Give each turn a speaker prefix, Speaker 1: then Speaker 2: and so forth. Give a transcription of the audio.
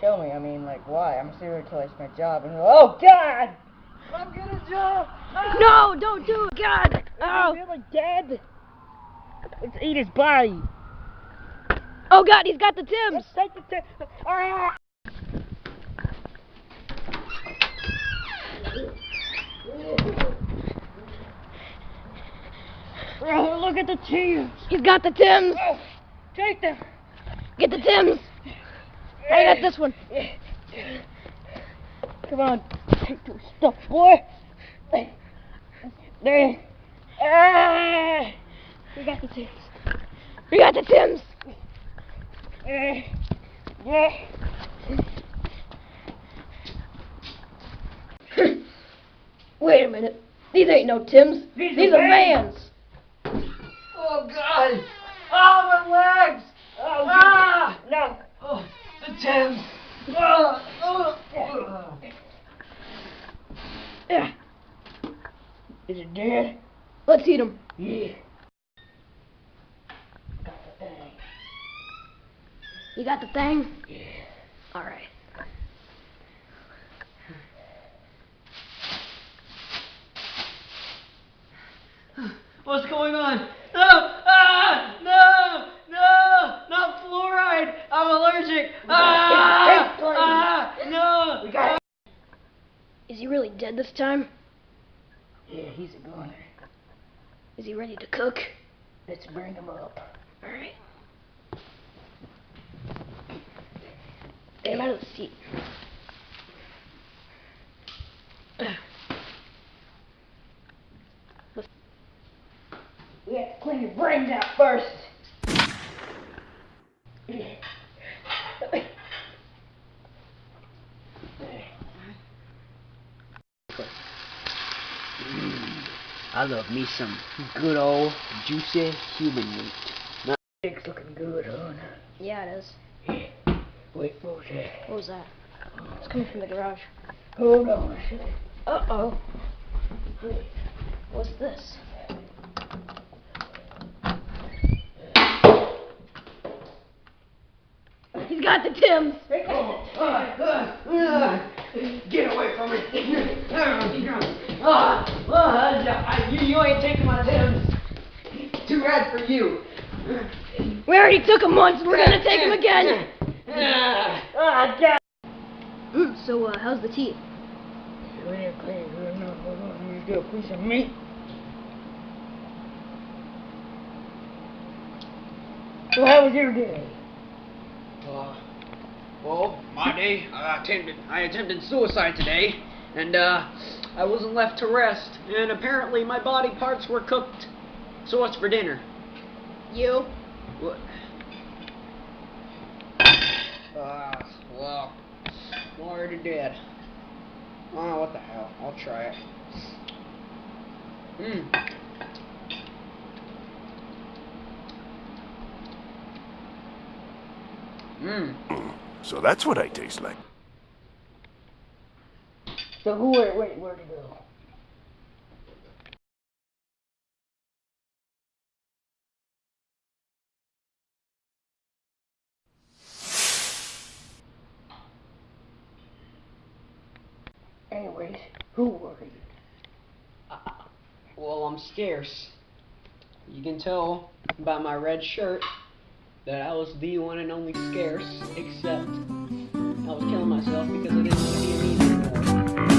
Speaker 1: Tell me, I mean, like, why? I'm serious until it's my job. And oh God! I'm gonna jump! Ah!
Speaker 2: No, don't do it, God! Oh,
Speaker 1: really dead. Let's eat his body.
Speaker 2: oh God, he's got the Tims.
Speaker 1: Let's take the t- ah! Oh, look at the tears.
Speaker 2: He's got the Tims.
Speaker 1: Oh, take them.
Speaker 2: Get the Tims. I got this one.
Speaker 1: Come on, take the stuff, boy. There. Ah! We got the tips.
Speaker 2: We got the Tims.
Speaker 1: Yeah.
Speaker 2: Wait a minute. These ain't no Tims.
Speaker 1: These are
Speaker 2: These are
Speaker 1: Vans.
Speaker 2: Vans.
Speaker 1: Oh God! Oh my legs! Oh, ah! No.
Speaker 3: Oh, the Tims.
Speaker 1: Oh, oh, oh.
Speaker 2: Yeah.
Speaker 1: Is it dead?
Speaker 2: Let's eat them.
Speaker 1: Yeah. Got the thing.
Speaker 2: You got the thing?
Speaker 1: Yeah.
Speaker 2: All right.
Speaker 3: What's going on? No! Ah! No! No! Not fluoride! I'm allergic! Ah!
Speaker 1: Hey, hey,
Speaker 3: Ah! No!
Speaker 1: We got it.
Speaker 2: Is he really dead this time?
Speaker 1: Yeah, he's a goner.
Speaker 2: Is he ready to cook?
Speaker 1: Let's bring him up.
Speaker 2: All right. Get him out of the seat.
Speaker 1: We have to clean your brains out first.
Speaker 3: I love me some good old juicy human meat.
Speaker 1: It's looking good, huh?
Speaker 2: Yeah, it is.
Speaker 1: Yeah. Wait for it.
Speaker 2: What was that? It's coming from the garage.
Speaker 1: Hold on.
Speaker 2: Uh oh. What's this? He's got the Tims.
Speaker 3: Get away from you, you ain't taking my Tims. Too bad for you.
Speaker 2: We already took him once. We're gonna take him again.
Speaker 3: Ah.
Speaker 1: Ah, God.
Speaker 2: Mm, so, uh, how's the teeth?
Speaker 1: We ain't clean good enough. Hold on. Let me get a piece of meat. So how was your day?
Speaker 3: Uh, well, my day, I attempted, I attempted suicide today, and uh, I wasn't left to rest, and apparently my body parts were cooked. So what's for dinner?
Speaker 2: You?
Speaker 3: What? Uh, well, I'm already dead. Oh, what the hell? I'll try it. Mmm. Mmm.
Speaker 4: So that's what I taste like.
Speaker 1: So who, wait, wait, where'd he go? Anyways, who were you?
Speaker 3: Uh, well, I'm scarce. You can tell by my red shirt that I was the one and only scarce, except I was killing myself because